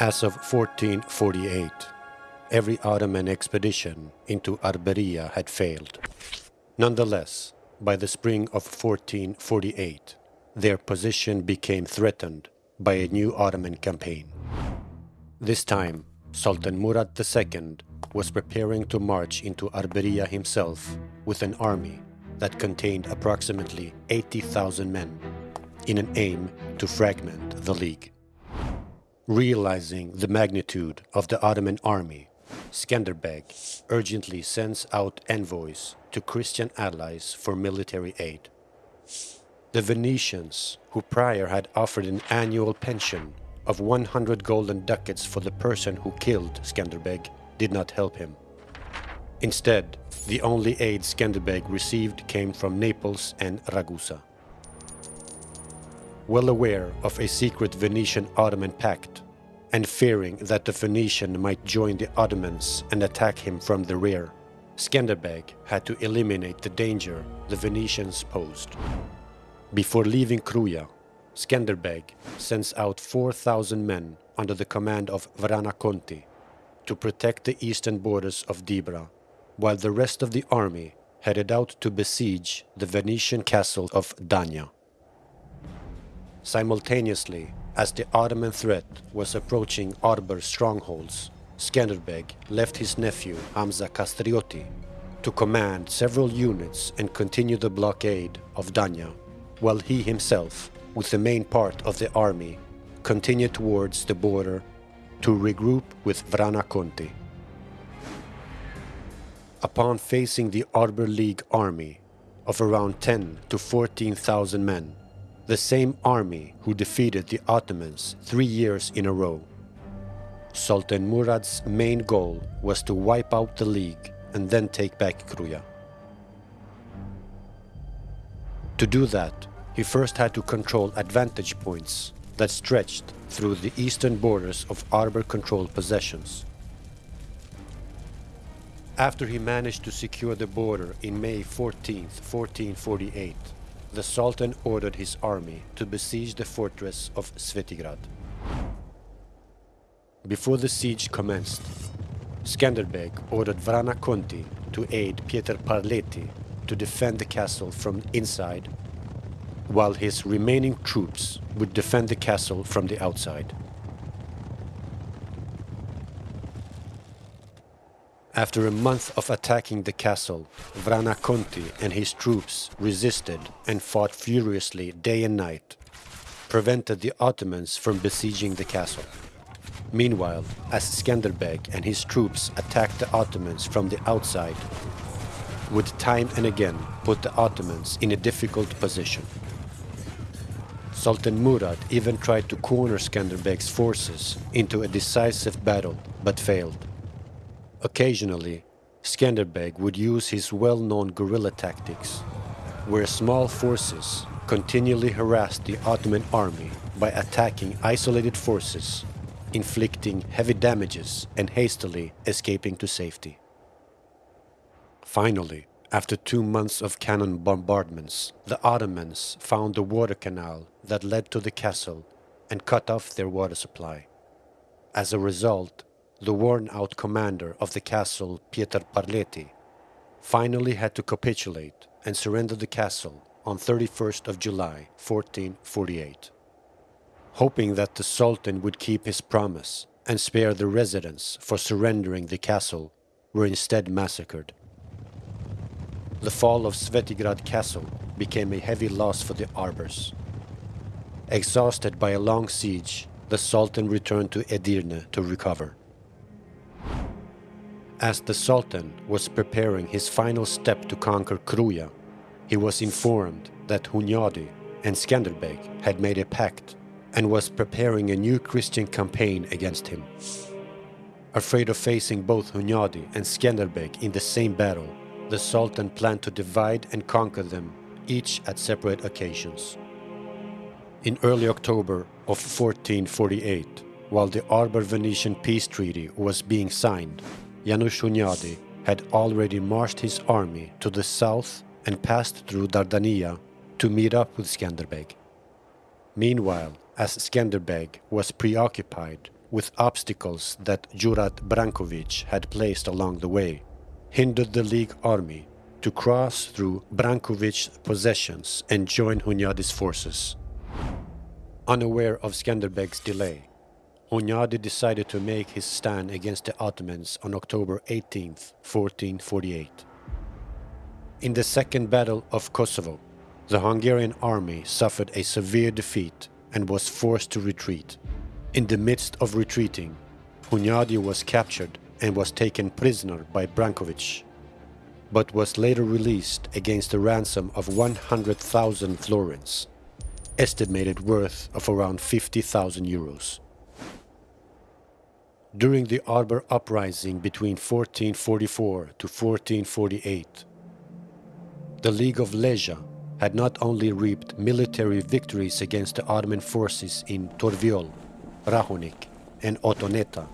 As of 1448, every Ottoman expedition into Arberia had failed. Nonetheless, by the spring of 1448, their position became threatened by a new Ottoman campaign. This time, Sultan Murad II was preparing to march into Arberia himself with an army that contained approximately 80,000 men in an aim to fragment the League. Realizing the magnitude of the Ottoman army, Skanderbeg urgently sends out envoys to Christian allies for military aid. The Venetians, who prior had offered an annual pension of 100 golden ducats for the person who killed Skanderbeg, did not help him. Instead, the only aid Skanderbeg received came from Naples and Ragusa. Well aware of a secret Venetian-Ottoman pact, and fearing that the Venetian might join the Ottomans and attack him from the rear, Skanderbeg had to eliminate the danger the Venetians posed. Before leaving Kruja, Skanderbeg sends out 4,000 men under the command of Vrana Conti to protect the eastern borders of Dibra, while the rest of the army headed out to besiege the Venetian castle of Dania. Simultaneously, as the Ottoman threat was approaching Arber's strongholds, Skanderbeg left his nephew Hamza Kastrioti to command several units and continue the blockade of Danya, while he himself, with the main part of the army, continued towards the border to regroup with Vrana Conti. Upon facing the Arber League army of around 10 to 14,000 men, the same army who defeated the Ottomans three years in a row. Sultan Murad's main goal was to wipe out the League and then take back Kruja. To do that, he first had to control advantage points that stretched through the eastern borders of Arber-controlled possessions. After he managed to secure the border in May 14, 1448, the Sultan ordered his army to besiege the fortress of Svetigrad. Before the siege commenced, Skanderbeg ordered Vrana Conti to aid Pieter Parleti to defend the castle from inside, while his remaining troops would defend the castle from the outside. After a month of attacking the castle, Vrana Conti and his troops resisted and fought furiously day and night, prevented the Ottomans from besieging the castle. Meanwhile, as Skanderbeg and his troops attacked the Ottomans from the outside, would time and again put the Ottomans in a difficult position. Sultan Murad even tried to corner Skanderbeg's forces into a decisive battle, but failed. Occasionally, Skanderbeg would use his well-known guerrilla tactics, where small forces continually harassed the Ottoman army by attacking isolated forces, inflicting heavy damages and hastily escaping to safety. Finally, after two months of cannon bombardments, the Ottomans found the water canal that led to the castle and cut off their water supply. As a result, the worn-out commander of the castle, Pieter Parleti, finally had to capitulate and surrender the castle on 31st of July 1448. Hoping that the Sultan would keep his promise and spare the residents for surrendering the castle, were instead massacred. The fall of Svetigrad castle became a heavy loss for the Arbers. Exhausted by a long siege, the Sultan returned to Edirne to recover. As the Sultan was preparing his final step to conquer Kruja, he was informed that Hunyadi and Skanderbeg had made a pact and was preparing a new Christian campaign against him. Afraid of facing both Hunyadi and Skanderbeg in the same battle, the Sultan planned to divide and conquer them, each at separate occasions. In early October of 1448, while the Arber Venetian peace treaty was being signed, János Hunyadi had already marched his army to the south and passed through Dardania to meet up with Skanderbeg. Meanwhile, as Skanderbeg was preoccupied with obstacles that Jurat Brankovic had placed along the way, hindered the League army to cross through Brankovic's possessions and join Hunyadi's forces. Unaware of Skanderbeg's delay, Hunyadi decided to make his stand against the Ottomans on October 18, 1448. In the Second Battle of Kosovo, the Hungarian army suffered a severe defeat and was forced to retreat. In the midst of retreating, Hunyadi was captured and was taken prisoner by Brankovic, but was later released against a ransom of 100,000 florins, estimated worth of around 50,000 euros. During the Arber Uprising between 1444 to 1448, the League of Lezha had not only reaped military victories against the Ottoman forces in Torviol, Rahonik and Otoneta,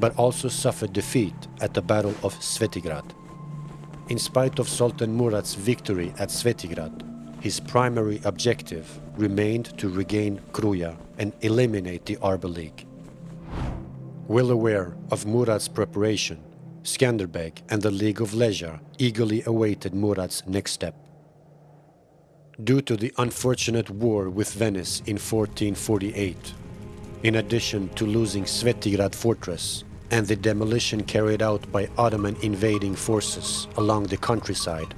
but also suffered defeat at the Battle of Svetigrad. In spite of Sultan Murad's victory at Svetigrad, his primary objective remained to regain Kruja and eliminate the Arber League. Well aware of Murad's preparation, Skanderbeg and the League of Lezha eagerly awaited Murad's next step. Due to the unfortunate war with Venice in 1448, in addition to losing Svetigrad fortress and the demolition carried out by Ottoman invading forces along the countryside,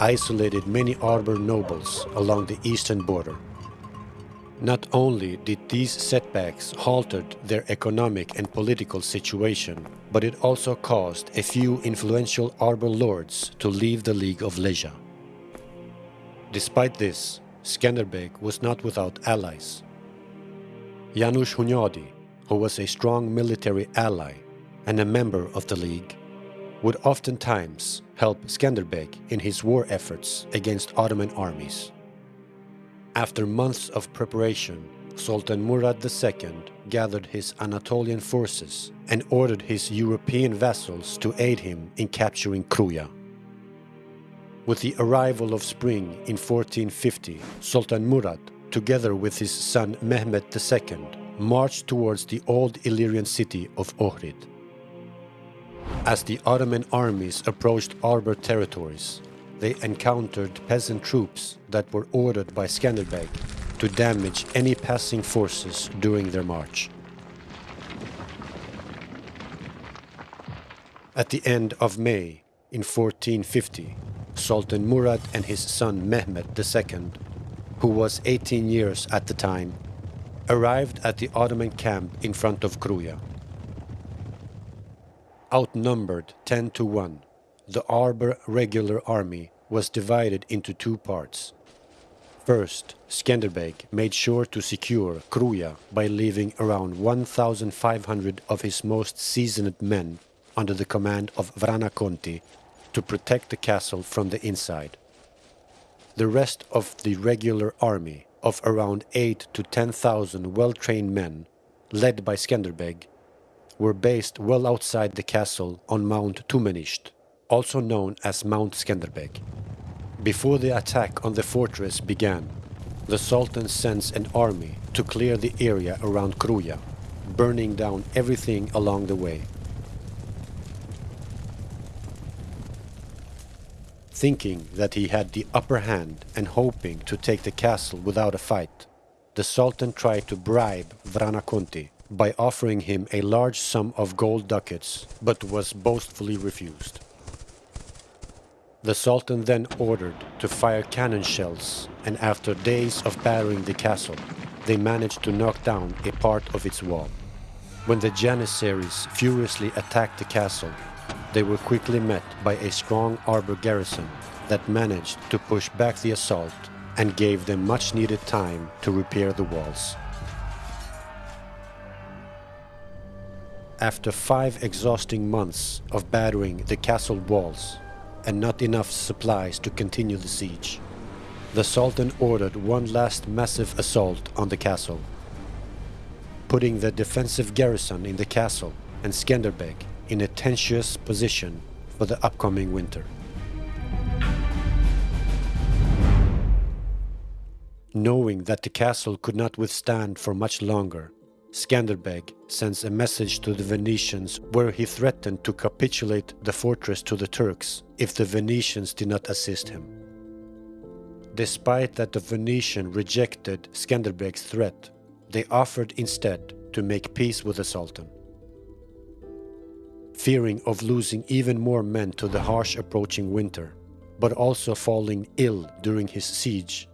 isolated many Arber nobles along the eastern border not only did these setbacks halted their economic and political situation, but it also caused a few influential Arber lords to leave the League of Lezha. Despite this, Skanderbeg was not without allies. János Hunyadi, who was a strong military ally and a member of the League, would oftentimes help Skanderbeg in his war efforts against Ottoman armies. After months of preparation, Sultan Murad II gathered his Anatolian forces and ordered his European vassals to aid him in capturing Kruja. With the arrival of spring in 1450, Sultan Murad, together with his son Mehmed II, marched towards the old Illyrian city of Ohrid. As the Ottoman armies approached Arber territories, they encountered peasant troops that were ordered by Skanderbeg to damage any passing forces during their march. At the end of May in 1450, Sultan Murad and his son Mehmed II, who was 18 years at the time, arrived at the Ottoman camp in front of Kruja. Outnumbered 10 to 1, the Arber regular army was divided into two parts. First, Skanderbeg made sure to secure Kruja by leaving around 1,500 of his most seasoned men under the command of Vrana Conti to protect the castle from the inside. The rest of the regular army of around 8 to 10,000 well-trained men, led by Skanderbeg, were based well outside the castle on Mount Tumenisht also known as Mount Skanderbeg. Before the attack on the fortress began, the Sultan sends an army to clear the area around Kruja, burning down everything along the way. Thinking that he had the upper hand and hoping to take the castle without a fight, the Sultan tried to bribe Vrana Conti by offering him a large sum of gold ducats, but was boastfully refused. The Sultan then ordered to fire cannon shells, and after days of battering the castle, they managed to knock down a part of its wall. When the Janissaries furiously attacked the castle, they were quickly met by a strong Arber garrison that managed to push back the assault and gave them much needed time to repair the walls. After five exhausting months of battering the castle walls, and not enough supplies to continue the siege. The Sultan ordered one last massive assault on the castle, putting the defensive garrison in the castle and Skanderbeg in a tenuous position for the upcoming winter. Knowing that the castle could not withstand for much longer, Skanderbeg sends a message to the Venetians where he threatened to capitulate the fortress to the Turks if the Venetians did not assist him. Despite that the Venetian rejected Skanderbeg's threat, they offered instead to make peace with the Sultan. Fearing of losing even more men to the harsh approaching winter, but also falling ill during his siege,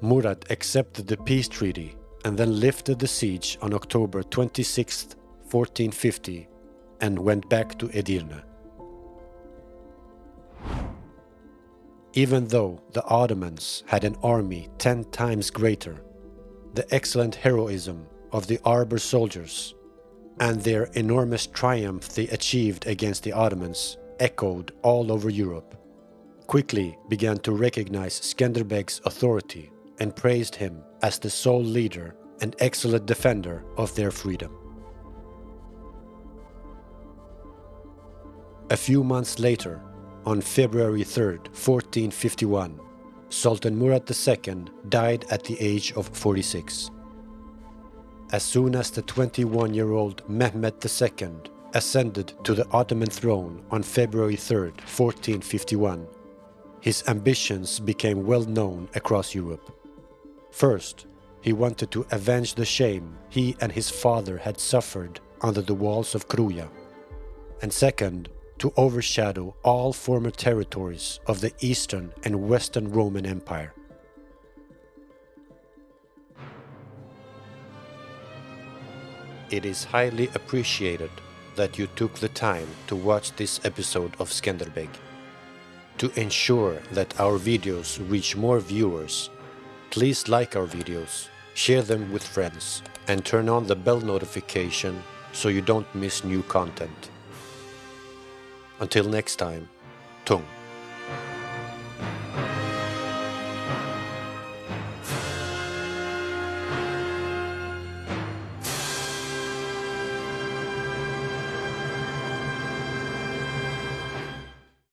Murad accepted the peace treaty and then lifted the siege on October 26, 1450, and went back to Edirne. Even though the Ottomans had an army ten times greater, the excellent heroism of the Arber soldiers and their enormous triumph they achieved against the Ottomans echoed all over Europe, quickly began to recognize Skanderbeg's authority and praised him as the sole leader and excellent defender of their freedom. A few months later, on February 3, 1451, Sultan Murad II died at the age of 46. As soon as the 21 year old Mehmed II ascended to the Ottoman throne on February 3, 1451, his ambitions became well known across Europe. First, he wanted to avenge the shame he and his father had suffered under the walls of Kruja. And second, to overshadow all former territories of the Eastern and Western Roman Empire. It is highly appreciated that you took the time to watch this episode of Skanderbeg. To ensure that our videos reach more viewers, Please like our videos, share them with friends, and turn on the bell notification so you don't miss new content. Until next time, Tung.